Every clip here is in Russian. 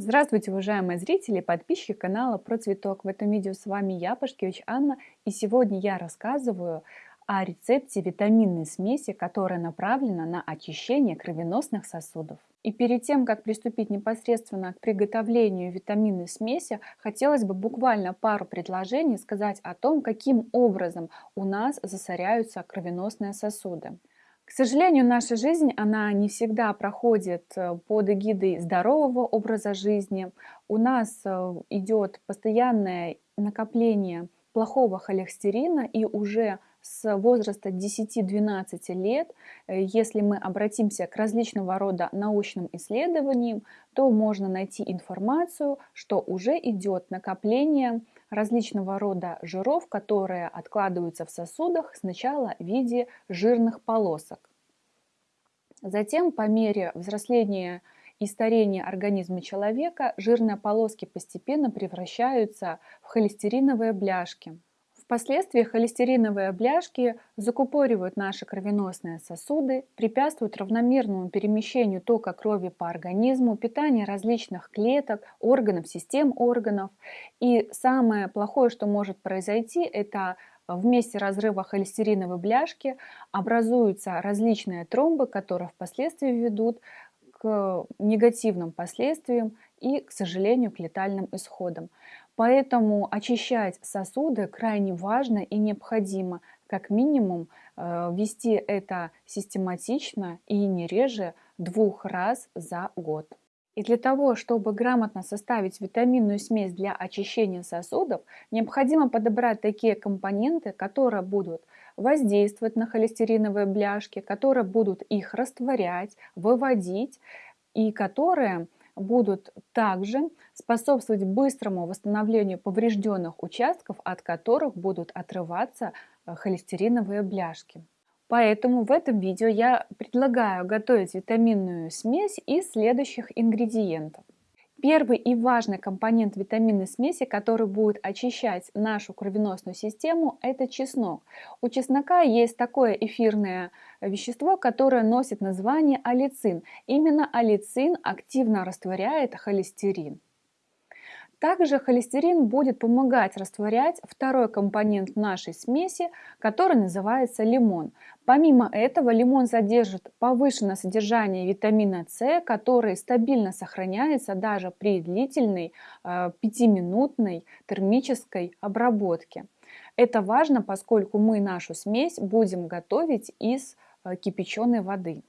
Здравствуйте, уважаемые зрители и подписчики канала Про Цветок. В этом видео с вами я, Пашкевич Анна, и сегодня я рассказываю о рецепте витаминной смеси, которая направлена на очищение кровеносных сосудов. И перед тем, как приступить непосредственно к приготовлению витаминной смеси, хотелось бы буквально пару предложений сказать о том, каким образом у нас засоряются кровеносные сосуды. К сожалению, наша жизнь, она не всегда проходит э, под эгидой здорового образа жизни. У нас э, идет постоянное накопление плохого холестерина, и уже с возраста 10-12 лет, э, если мы обратимся к различного рода научным исследованиям, то можно найти информацию, что уже идет накопление различного рода жиров, которые откладываются в сосудах сначала в виде жирных полосок. Затем по мере взросления и старения организма человека жирные полоски постепенно превращаются в холестериновые бляшки. Впоследствии холестериновые бляшки закупоривают наши кровеносные сосуды, препятствуют равномерному перемещению тока крови по организму, питанию различных клеток, органов, систем органов. И самое плохое, что может произойти, это в месте разрыва холестериновой бляшки образуются различные тромбы, которые впоследствии ведут к негативным последствиям и, к сожалению, к летальным исходам. Поэтому очищать сосуды крайне важно и необходимо, как минимум э, вести это систематично и не реже двух раз за год. И для того, чтобы грамотно составить витаминную смесь для очищения сосудов, необходимо подобрать такие компоненты, которые будут воздействовать на холестериновые бляшки, которые будут их растворять, выводить и которые будут также способствовать быстрому восстановлению поврежденных участков, от которых будут отрываться э, холестериновые бляшки. Поэтому в этом видео я предлагаю готовить витаминную смесь из следующих ингредиентов. Первый и важный компонент витаминной смеси, который будет очищать нашу кровеносную систему, это чеснок. У чеснока есть такое эфирное вещество, которое носит название алицин. Именно алицин активно растворяет холестерин. Также холестерин будет помогать растворять второй компонент нашей смеси, который называется лимон. Помимо этого, лимон содержит повышенное содержание витамина С, который стабильно сохраняется даже при длительной 5-минутной э, термической обработке. Это важно, поскольку мы нашу смесь будем готовить из э, кипяченой воды.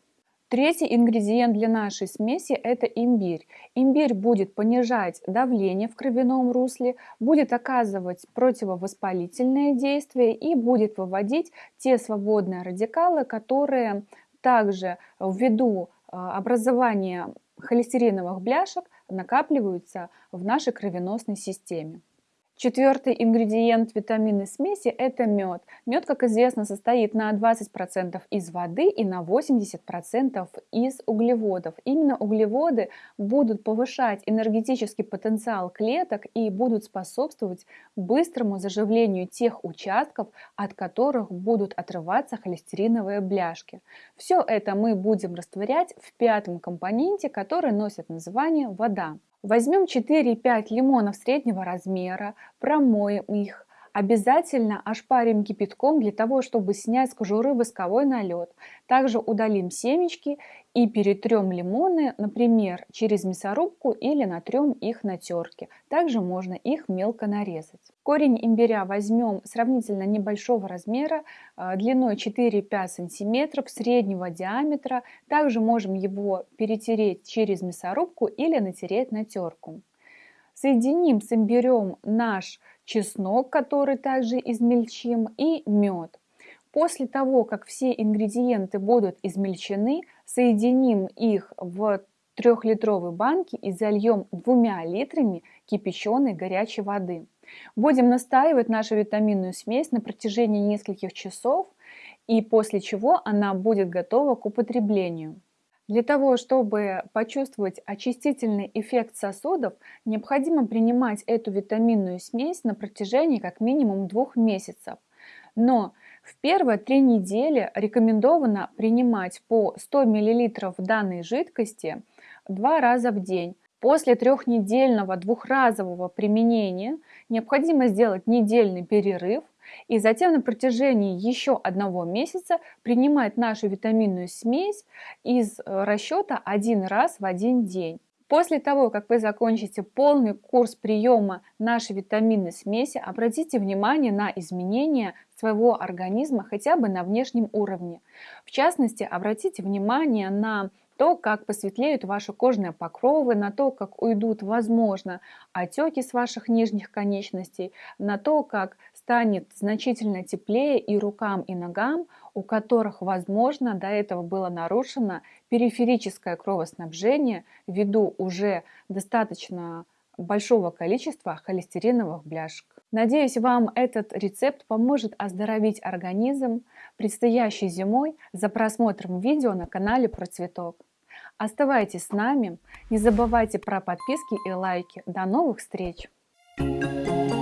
Третий ингредиент для нашей смеси – это имбирь. Имбирь будет понижать давление в кровяном русле, будет оказывать противовоспалительное действие и будет выводить те свободные радикалы, которые также ввиду а, образования холестериновых бляшек накапливаются в нашей кровеносной системе. Четвертый ингредиент витаминной смеси – это мед. Мед, как известно, состоит на 20% из воды и на 80% из углеводов. Именно углеводы будут повышать энергетический потенциал клеток и будут способствовать быстрому заживлению тех участков, от которых будут отрываться холестериновые бляшки. Все это мы будем растворять в пятом компоненте, который носит название вода. Возьмем 4-5 лимонов среднего размера, промоем их, Обязательно ошпарим кипятком для того, чтобы снять с кожуры восковой налет. Также удалим семечки и перетрем лимоны, например, через мясорубку или натрем их на терке. Также можно их мелко нарезать. Корень имбиря возьмем сравнительно небольшого размера, а, длиной 4-5 см, среднего диаметра. Также можем его перетереть через мясорубку или натереть на терку. Соединим с имбирем наш чеснок, который также измельчим, и мед. После того, как все ингредиенты будут измельчены, соединим их в трехлитровой банке и зальем двумя литрами кипяченой горячей воды. Будем настаивать нашу витаминную смесь на протяжении нескольких часов, и после чего она будет готова к употреблению. Для того, чтобы почувствовать очистительный эффект сосудов, необходимо принимать эту витаминную смесь на протяжении как минимум двух месяцев. Но в первые три недели рекомендовано принимать по 100 мл данной жидкости два раза в день. После трехнедельного двухразового применения необходимо сделать недельный перерыв и затем на протяжении еще одного месяца принимать нашу витаминную смесь из э, расчета один раз в один день. После того, как вы закончите полный курс приема нашей витаминной смеси, обратите внимание на изменения своего организма хотя бы на внешнем уровне. В частности, обратите внимание на то, как посветлеют ваши кожные покровы, на то, как уйдут, возможно, отеки с ваших нижних конечностей, на то, как станет значительно теплее и рукам, и ногам, у которых, возможно, до этого было нарушено периферическое кровоснабжение ввиду уже достаточно большого количества холестериновых бляшек. Надеюсь, вам этот рецепт поможет оздоровить организм предстоящей зимой за просмотром видео на канале Про Цветок. Оставайтесь с нами, не забывайте про подписки и лайки. До новых встреч! Thank you